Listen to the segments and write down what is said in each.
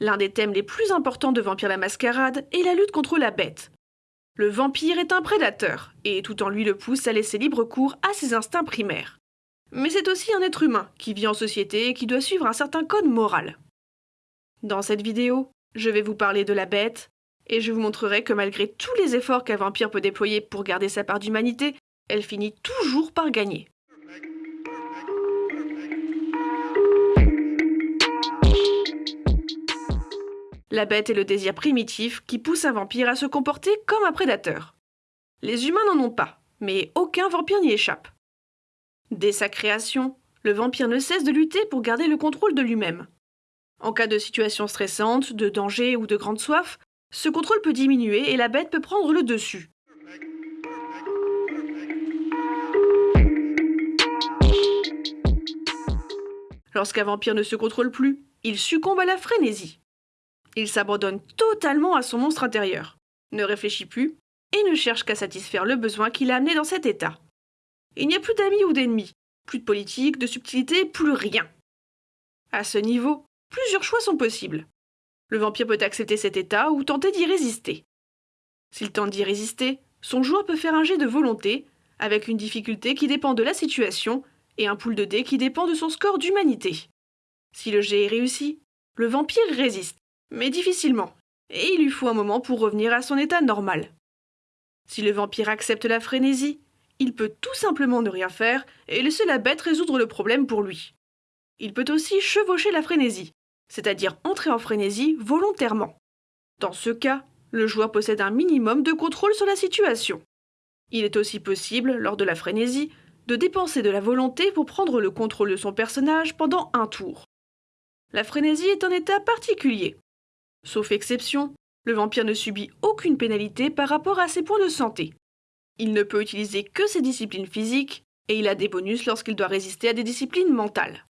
L'un des thèmes les plus importants de Vampire la Mascarade est la lutte contre la bête. Le vampire est un prédateur, et tout en lui le pousse à laisser libre cours à ses instincts primaires. Mais c'est aussi un être humain qui vit en société et qui doit suivre un certain code moral. Dans cette vidéo, je vais vous parler de la bête, et je vous montrerai que malgré tous les efforts qu'un vampire peut déployer pour garder sa part d'humanité, elle finit toujours par gagner. La bête est le désir primitif qui pousse un vampire à se comporter comme un prédateur. Les humains n'en ont pas, mais aucun vampire n'y échappe. Dès sa création, le vampire ne cesse de lutter pour garder le contrôle de lui-même. En cas de situation stressante, de danger ou de grande soif, ce contrôle peut diminuer et la bête peut prendre le dessus. Lorsqu'un vampire ne se contrôle plus, il succombe à la frénésie. Il s'abandonne totalement à son monstre intérieur, ne réfléchit plus et ne cherche qu'à satisfaire le besoin qui l'a amené dans cet état. Il n'y a plus d'amis ou d'ennemis, plus de politique, de subtilité, plus rien. À ce niveau, plusieurs choix sont possibles. Le vampire peut accepter cet état ou tenter d'y résister. S'il tente d'y résister, son joueur peut faire un jet de volonté, avec une difficulté qui dépend de la situation, et un pool de dés qui dépend de son score d'humanité. Si le jet est réussi, le vampire résiste, mais difficilement, et il lui faut un moment pour revenir à son état normal. Si le vampire accepte la frénésie, il peut tout simplement ne rien faire et laisser la bête résoudre le problème pour lui. Il peut aussi chevaucher la frénésie, c'est-à-dire entrer en frénésie volontairement. Dans ce cas, le joueur possède un minimum de contrôle sur la situation. Il est aussi possible, lors de la frénésie, de dépenser de la volonté pour prendre le contrôle de son personnage pendant un tour. La frénésie est un état particulier. Sauf exception, le vampire ne subit aucune pénalité par rapport à ses points de santé. Il ne peut utiliser que ses disciplines physiques et il a des bonus lorsqu'il doit résister à des disciplines mentales.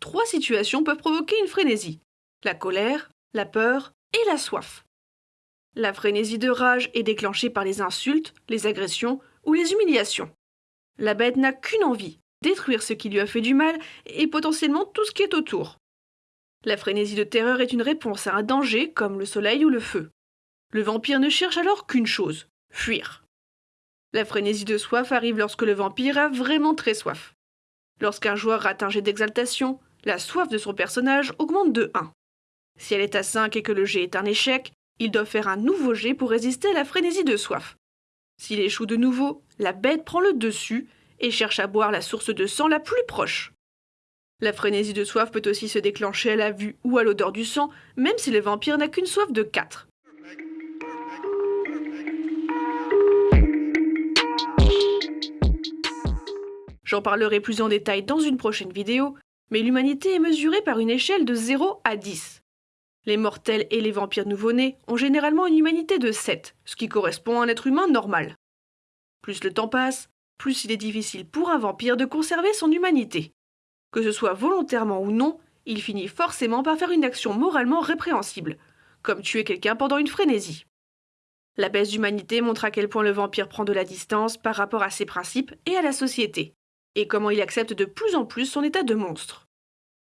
Trois situations peuvent provoquer une frénésie la colère, la peur et la soif. La frénésie de rage est déclenchée par les insultes, les agressions ou les humiliations. La bête n'a qu'une envie détruire ce qui lui a fait du mal et potentiellement tout ce qui est autour. La frénésie de terreur est une réponse à un danger comme le soleil ou le feu. Le vampire ne cherche alors qu'une chose fuir. La frénésie de soif arrive lorsque le vampire a vraiment très soif. Lorsqu'un joueur rate un jet d'exaltation, la soif de son personnage augmente de 1. Si elle est à 5 et que le jet est un échec, il doit faire un nouveau jet pour résister à la frénésie de soif. S'il échoue de nouveau, la bête prend le dessus et cherche à boire la source de sang la plus proche. La frénésie de soif peut aussi se déclencher à la vue ou à l'odeur du sang, même si le vampire n'a qu'une soif de 4. J'en parlerai plus en détail dans une prochaine vidéo, mais l'humanité est mesurée par une échelle de 0 à 10. Les mortels et les vampires nouveau-nés ont généralement une humanité de 7, ce qui correspond à un être humain normal. Plus le temps passe, plus il est difficile pour un vampire de conserver son humanité. Que ce soit volontairement ou non, il finit forcément par faire une action moralement répréhensible, comme tuer quelqu'un pendant une frénésie. La baisse d'humanité montre à quel point le vampire prend de la distance par rapport à ses principes et à la société et comment il accepte de plus en plus son état de monstre.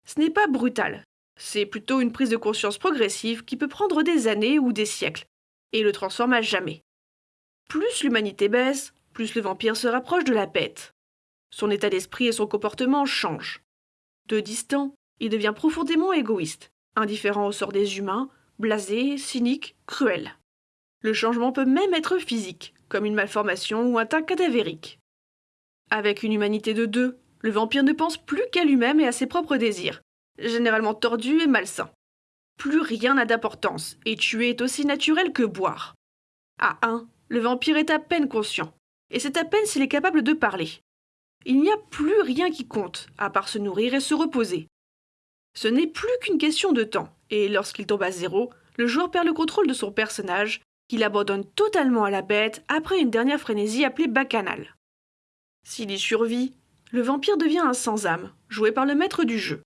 Ce n'est pas brutal, c'est plutôt une prise de conscience progressive qui peut prendre des années ou des siècles, et le transforme à jamais. Plus l'humanité baisse, plus le vampire se rapproche de la bête. Son état d'esprit et son comportement changent. De distant, il devient profondément égoïste, indifférent au sort des humains, blasé, cynique, cruel. Le changement peut même être physique, comme une malformation ou un teint cadavérique. Avec une humanité de deux, le vampire ne pense plus qu'à lui-même et à ses propres désirs, généralement tordus et malsains. Plus rien n'a d'importance, et tuer est aussi naturel que boire. À un, le vampire est à peine conscient, et c'est à peine s'il est capable de parler. Il n'y a plus rien qui compte, à part se nourrir et se reposer. Ce n'est plus qu'une question de temps, et lorsqu'il tombe à zéro, le joueur perd le contrôle de son personnage, qu'il abandonne totalement à la bête après une dernière frénésie appelée bacchanale. S'il y survit, le vampire devient un sans-âme, joué par le maître du jeu.